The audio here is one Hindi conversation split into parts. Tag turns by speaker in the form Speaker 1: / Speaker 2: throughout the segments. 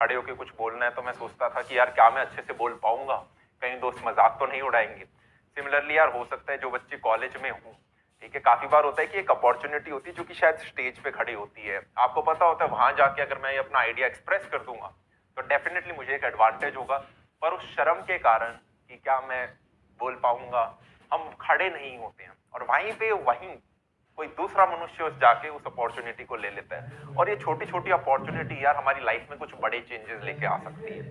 Speaker 1: खड़े होकर कुछ बोलना है तो मैं सोचता था कि यार क्या मैं अच्छे से बोल पाऊँगा? कहीं दोस्त मज़ाक तो नहीं उड़ाएँगे। सिमिलरली यार, हो सकता है जो बच्चे कॉलेज में हूँ, ठीक है, काफ़ी बार होता है कि एक अपॉर्चुनिटी होती है जो कि शायद स्टेज पे खड़ी होती है। आपको पता होता है, वहाँ जाके अगर मैं अपना आइडिया एक्सप्रेस कर दूँगा तो डेफिनेटली मुझे एक एडवांटेज होगा। पर उस शर्म के कारण कि क्या मैं बोल पाऊँगा, हम खड़े नहीं होते हैं। और वहीं पे, वहीं कोई दूसरा मनुष्य उस जाके उस अपॉर्चुनिटी को ले लेता है। और ये छोटी छोटी अपॉर्चुनिटी यार हमारी लाइफ में कुछ बड़े चेंजेस लेके आ सकती है।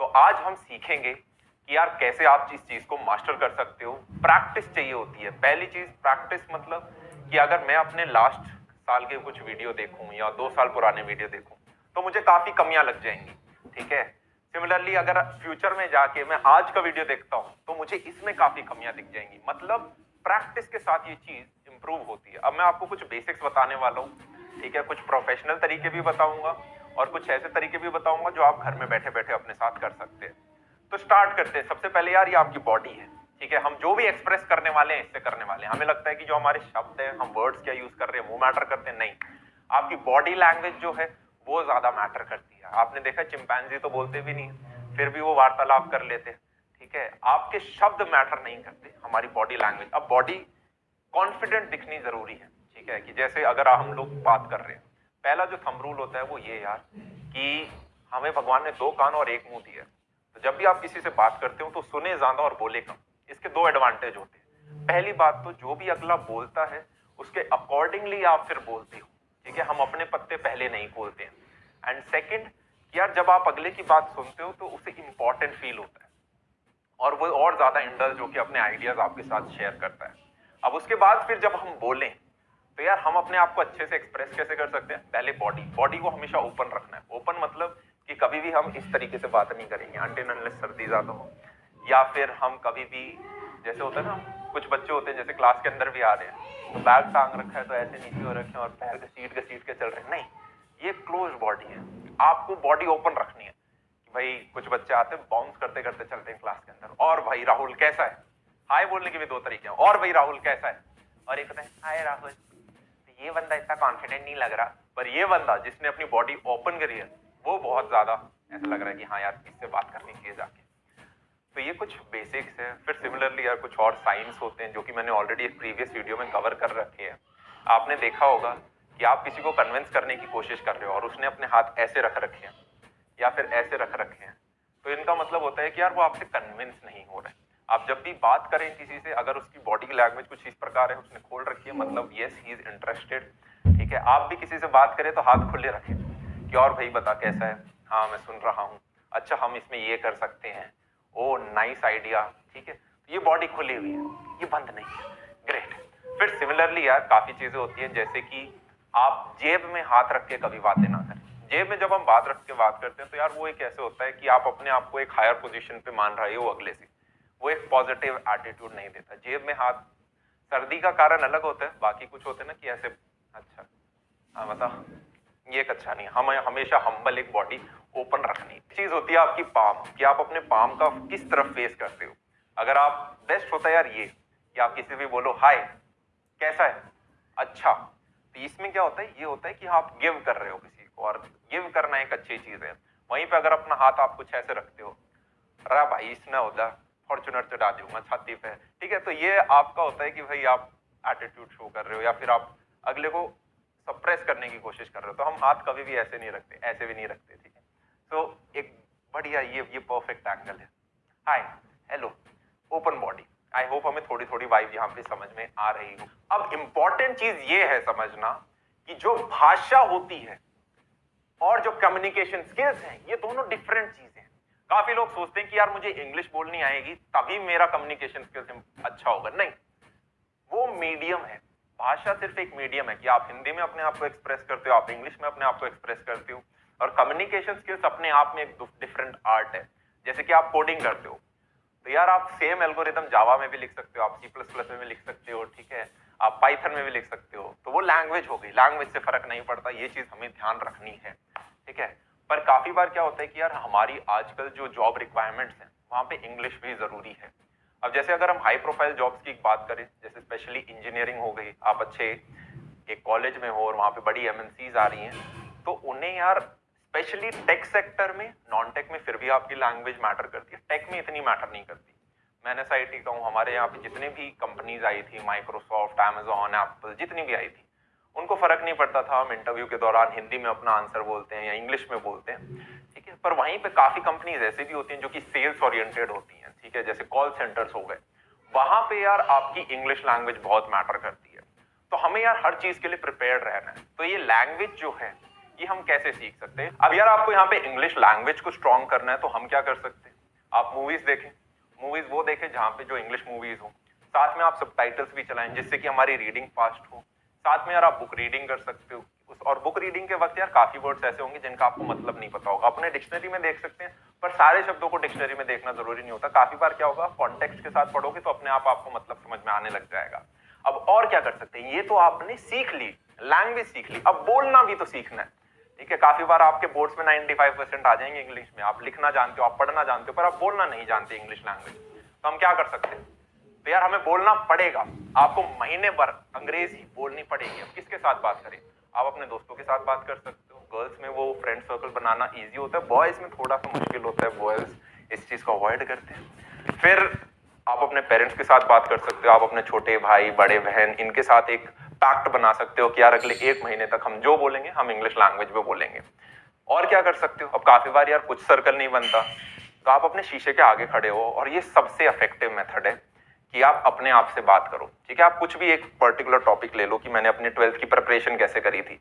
Speaker 1: तो आज हम सीखेंगे कि यार कैसे आप इस चीज़ को मास्टर कर सकते हो। प्रैक्टिस चाहिए होती है। पहली चीज़ प्रैक्टिस मतलब कि अगर मैं अपने लास्ट साल के कुछ वीडियो देखूँ या दो साल पुराने वीडियो देखूँ तो मुझे काफ़ी कमियाँ लग जाएँगी। ठीक है? सिमिलरली अगर फ्यूचर में जाके मैं आज का वीडियो देखता हूँ तो मुझे इसमें काफ़ी कमियाँ दिख जाएँगी। मतलब प्रैक्टिस के साथ ये चीज़ इंप्रूव होती है। अब मैं आपको कुछ बेसिक्स बताने वाला हूँ, ठीक है? कुछ प्रोफेशनल तरीके भी बताऊँगा और कुछ ऐसे तरीके भी बताऊँगा जो आप घर में बैठे बैठे अपने साथ कर सकते हैं। तो स्टार्ट करते हैं। सबसे पहले यार, ये आपकी बॉडी है, ठीक है? हम जो भी एक्सप्रेस करने वाले हैं, इससे करने वाले हैं। हमें लगता है कि जो हमारे शब्द हैं, हम वर्ड्स क्या यूज़ कर रहे हैं, वो मैटर करते हैं? नहीं। आपकी बॉडी लैंग्वेज जो है, वो ज़्यादा मैटर करती है। आपने देखा चिंपैंजी तो बोलते भी नहीं फिर भी वो वार्तालाप कर लेते हैं, ठीक है? आपके शब्द मैटर नहीं करते, हमारी बॉडी लैंग्वेज अब बॉडी कॉन्फिडेंट दिखनी ज़रूरी है, ठीक है? कि जैसे अगर हम लोग बात कर रहे हैं, पहला जो थम रूल होता है वो ये यार कि हमें भगवान ने दो कान और एक मुँह दिया तो जब भी आप किसी से बात करते हो तो सुने ज़्यादा और बोले कम। इसके दो एडवांटेज होते हैं। पहली बात तो जो भी अगला बोलता है, उसके अकॉर्डिंगली आप फिर बोलते हो, ठीक है? हम अपने पत्ते पहले नहीं खोलते हैं। एंड सेकेंड यार जब आप अगले की बात सुनते हो तो उसे इंपॉर्टेंट फील होता है। और वो और ज़्यादा इंडल्ज होकर अपने आइडियाज़ आपके साथ शेयर करता है। अब उसके बाद फिर जब हम बोलें तो यार हम अपने आप को अच्छे से एक्सप्रेस कैसे कर सकते हैं? पहले बॉडी बॉडी को हमेशा ओपन रखना है। ओपन मतलब कि कभी भी हम इस तरीके से बात नहीं करेंगे अनलेस सर्दी ज़्यादा हो। या फिर हम कभी भी, जैसे होता है ना, कुछ बच्चे होते हैं, जैसे क्लास के अंदर भी आ रहे हैं तो बैग टांग रखा है तो ऐसे नीचे हो रखे और पैर के सीट के सीट के चल रहे हैं। नहीं, ये क्लोज बॉडी है। आपको बॉडी ओपन रखनी है भाई, कुछ बच्चे आते हैं बाउंस करते करते चलते हैं क्लास के अंदर। और भाई, राहुल कैसा है? हाय बोलने के भी दो तरीके हैं। और भाई राहुल कैसा है? और एक होता है, हाय राहुल। तो ये बंदा इतना कॉन्फिडेंट नहीं लग रहा, पर ये बंदा जिसने अपनी बॉडी ओपन करी है, वो बहुत ज़्यादा ऐसा लग रहा है कि हाँ यार, इससे बात करनी चाहिए जाके। तो ये कुछ बेसिक्स है। फिर सिमिलरली यार कुछ और साइंस होते हैं जो कि मैंने ऑलरेडी एक प्रीवियस वीडियो में कवर कर रखे हैं। आपने देखा होगा कि आप किसी को कन्विंस करने की कोशिश कर रहे हो और उसने अपने हाथ ऐसे रख रखे हैं, या फिर ऐसे रख रखे हैं। तो इनका मतलब होता है कि यार वो आपसे कन्विंस नहीं हो रहा। आप जब भी बात करें किसी से, अगर उसकी बॉडी लैंग्वेज कुछ इस प्रकार है, उसने खोल रखी है मतलब यस ही इज़ इंटरेस्टेड ठीक है? आप भी किसी से बात करें तो हाथ खुले रखें कि और भाई बता कैसा है? हाँ मैं सुन रहा हूँ। अच्छा हम इसमें ये कर सकते हैं। ओ नाइस आइडिया ठीक है? तो ये बॉडी खुली हुई है। ये बंद नहीं है। ग्रेट फिर सिमिलरली यार, काफ़ी चीज़ें होती हैं, जैसे कि आप जेब में हाथ रख के कभी बातें ना करें। जेब में जब हम बात रख के बात करते हैं तो यार वो एक ऐसे होता है कि आप अपने आप को एक हायर पोजीशन पे मान रहे हो अगले से। वो एक पॉजिटिव एटीट्यूड नहीं देता। जेब में हाथ, सर्दी का कारण अलग होता है, बाकी कुछ होते ना कि ऐसे अच्छा। हाँ बता ये एक अच्छा नहीं हम, हमेशा हम्बल एक बॉडी ओपन रखनी। चीज़ होती है आपकी पाम कि आप अपने पाम का किस तरफ़ फेस करते हो। अगर आप बेस्ट होता है यार ये, कि आप किसी भी बोलो हाय कैसा है? अच्छा। तो इसमें क्या होता है? ये होता है कि आप गिव कर रहे हो किसी को, और गिव करना एक अच्छी चीज़ है। वहीं पे अगर अपना हाथ आप कुछ ऐसे रखते हो रा भाई इसमें होता फॉर्चुनर चढ़ा दूँगा छाती पे। ठीक है तो ये आपका होता है कि भाई आप एटीट्यूड शो कर रहे हो या फिर आप अगले को सप्रेस करने की कोशिश कर रहे हो तो हम हाथ कभी भी ऐसे नहीं रखते, ऐसे भी नहीं रखते, ठीक है? तो एक बढ़िया ये ये परफेक्ट एंगल है। Hi hello open body I hope हमें थोड़ी थोड़ी वाइब यहाँ पे समझ में आ रही हो। अब इंपॉर्टेंट चीज़ ये है समझना कि जो भाषा होती है और जो कम्युनिकेशन स्किल्स हैं, ये दोनों डिफरेंट चीज़ काफ़ी लोग सोचते हैं कि यार मुझे इंग्लिश बोलनी आएगी, तभी मेरा कम्युनिकेशन स्किल्स अच्छा होगा। नहीं, वो मीडियम है। भाषा सिर्फ़ एक मीडियम है कि आप हिंदी में अपने आप को एक्सप्रेस करते हो, आप इंग्लिश में अपने आप को एक्सप्रेस करते हो, और कम्युनिकेशन स्किल्स अपने आप में एक डिफरेंट आर्ट है। जैसे कि आप कोडिंग करते हो। तो यार आप सेम एल्गोरिदम जावा में भी लिख सकते हो, आप सी प्लस प्लस में भी लिख सकते हो, ठीक है? आप पाइथन में भी लिख सकते हो। तो वो लैंग्वेज हो गई। लैंग्वेज से फ़र्क नहीं पड़ता, ये चीज़ हमें ध्यान रखनी है, ठीक है? पर काफ़ी बार क्या होता है कि यार, हमारी आजकल जो जॉब रिक्वायरमेंट्स हैं, वहाँ पे इंग्लिश भी ज़रूरी है। अब जैसे अगर हम हाई प्रोफ़ाइल जॉब्स की बात करें, जैसे स्पेशली इंजीनियरिंग हो गई, आप अच्छे एक कॉलेज में हो और वहाँ पे बड़ी एमएनसीज आ रही हैं तो उन्हें यार स्पेशली टेक सेक्टर में नॉन टेक में फिर भी आपकी लैंग्वेज मैटर करती है। टेक में इतनी मैटर नहीं करती। मैंने एस आई का हूँ हमारे यहाँ पे जितने भी कंपनीज़ आई थी माइक्रोसॉफ्ट एमेजॉन एप्पल जितनी भी आई थी उनको फ़र्क नहीं पड़ता था। हम इंटरव्यू के दौरान हिंदी में अपना आंसर बोलते हैं या इंग्लिश में बोलते हैं। ठीक है? पर वहीं पे काफ़ी कंपनीज़ ऐसे भी होती हैं जो कि सेल्स ओरिएंटेड होती हैं। ठीक है? जैसे कॉल सेंटर्स हो गए। वहाँ पे यार आपकी इंग्लिश लैंग्वेज बहुत मैटर करती है। तो हमें यार हर चीज़ के लिए प्रिपेयर रहना है। तो ये लैंग्वेज जो है, ये हम कैसे सीख सकते हैं? अब यार आपको यहाँ पे इंग्लिश लैंग्वेज को स्ट्रॉन्ग करना है तो हम क्या कर सकते हैं? आप मूवीज़ देखें। मूवीज़ वो देखें जहाँ पे जो इंग्लिश मूवीज़ हो। साथ में आप सब भी चलाएँ जिससे कि हमारी रीडिंग फास्ट हो। साथ में यार आप बुक रीडिंग कर सकते हो। उस और बुक रीडिंग के वक्त यार काफ़ी वर्ड्स ऐसे होंगे जिनका आपको मतलब नहीं पता होगा। अपने डिक्शनरी में देख सकते हैं, पर सारे शब्दों को डिक्शनरी में देखना ज़रूरी नहीं होता। काफ़ी बार क्या होगा कॉन्टेक्स्ट के साथ पढ़ोगे तो अपने आप आपको मतलब समझ में आने लग जाएगा। अब और क्या कर सकते हैं? ये तो आपने सीख ली लैंग्वेज सीख ली। अब बोलना भी तो सीखना है। ठीक है, काफ़ी बार आपके बोर्ड्स में 95 परसेंट आ जाएँगे इंग्लिश में। आप लिखना जानते हो, आप पढ़ना जानते हो, पर आप बोलना नहीं जानते इंग्लिश लैंग्वेज तो हम क्या कर सकते हैं? तो यार हमें बोलना पड़ेगा। आपको महीने भर अंग्रेज़ी बोलनी पड़ेगी। अब किसके साथ बात करें? आप अपने दोस्तों के साथ बात कर सकते हो। गर्ल्स में वो फ्रेंड सर्कल बनाना ईजी होता है। बॉयज़ में थोड़ा सा मुश्किल होता है। बॉयज़ इस चीज़ को अवॉइड करते हैं। फिर आप अपने पेरेंट्स के साथ बात कर सकते हो। आप अपने छोटे भाई, बड़े बहन, इनके साथ एक पैक्ट बना सकते हो कि यार अगले एक महीने तक हम जो बोलेंगे, हम इंग्लिश लैंग्वेज में बोलेंगे। और क्या कर सकते हो? अब काफ़ी बार यार कुछ सर्कल नहीं बनता। तो आप अपने शीशे के आगे खड़े हो और ये सबसे इफ़ेक्टिव मेथड है। कि आप अपने आप से बात करो। ठीक है, आप कुछ भी एक पर्टिकुलर टॉपिक ले लो कि मैंने अपने ट्वेल्थ की प्रिपरेशन कैसे करी थी।